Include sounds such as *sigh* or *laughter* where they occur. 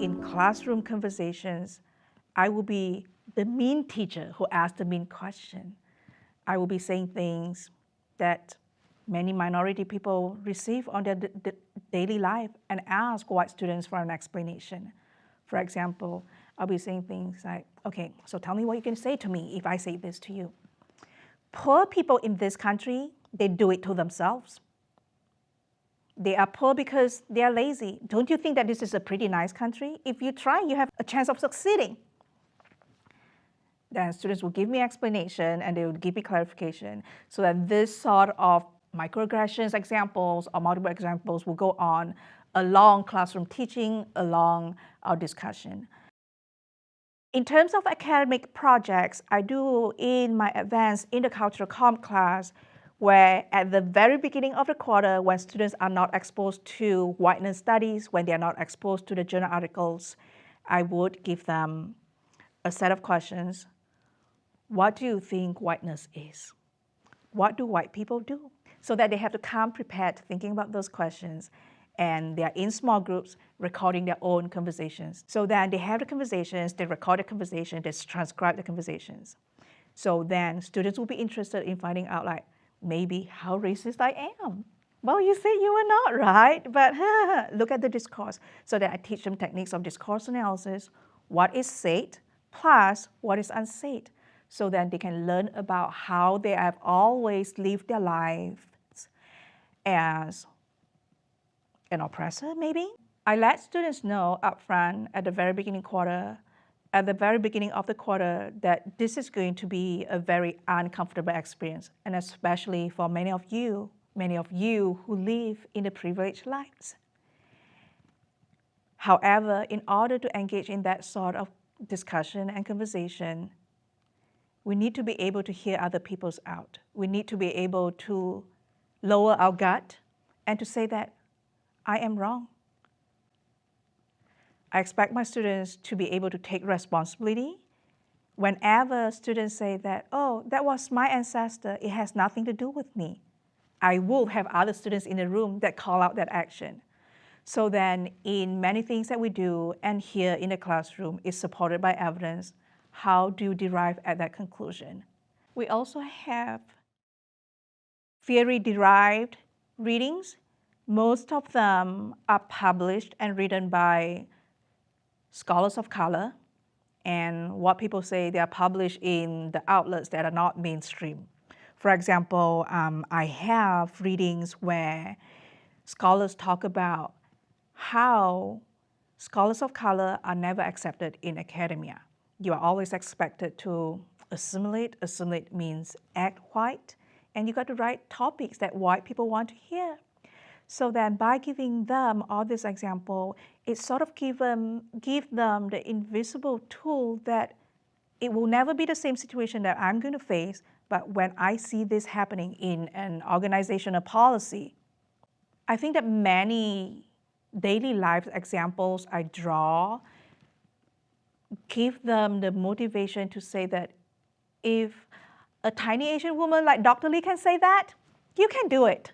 in classroom conversations, I will be the mean teacher who asks the mean question. I will be saying things that many minority people receive on their daily life and ask white students for an explanation. For example, I'll be saying things like, okay, so tell me what you can say to me if I say this to you. Poor people in this country, they do it to themselves. They are poor because they are lazy. Don't you think that this is a pretty nice country? If you try, you have a chance of succeeding. Then students will give me explanation and they will give me clarification so that this sort of microaggressions examples or multiple examples will go on along classroom teaching, along our discussion. In terms of academic projects, I do in my advanced intercultural comp class, where at the very beginning of the quarter, when students are not exposed to whiteness studies, when they are not exposed to the journal articles, I would give them a set of questions. What do you think whiteness is? What do white people do? So that they have to come prepared thinking about those questions and they are in small groups recording their own conversations. So then they have the conversations, they record the conversation, they transcribe the conversations. So then students will be interested in finding out like, maybe how racist I am. Well, you say you are not, right? But *laughs* look at the discourse. So that I teach them techniques of discourse analysis, what is said, plus what is unsaid. So then they can learn about how they have always lived their lives as an oppressor, maybe. I let students know upfront at the very beginning quarter at the very beginning of the quarter that this is going to be a very uncomfortable experience, and especially for many of you, many of you who live in the privileged lives. However, in order to engage in that sort of discussion and conversation, we need to be able to hear other people's out. We need to be able to lower our gut and to say that I am wrong. I expect my students to be able to take responsibility. Whenever students say that, oh, that was my ancestor, it has nothing to do with me, I will have other students in the room that call out that action. So then in many things that we do and here in the classroom is supported by evidence, how do you derive at that conclusion? We also have theory-derived readings. Most of them are published and written by scholars of color, and what people say they are published in the outlets that are not mainstream. For example, um, I have readings where scholars talk about how scholars of color are never accepted in academia. You are always expected to assimilate. Assimilate means act white, and you got to write topics that white people want to hear. So then by giving them all this example, it sort of give them, give them the invisible tool that it will never be the same situation that I'm going to face, but when I see this happening in an organizational policy, I think that many daily life examples I draw give them the motivation to say that if a tiny Asian woman like Dr. Lee can say that, you can do it.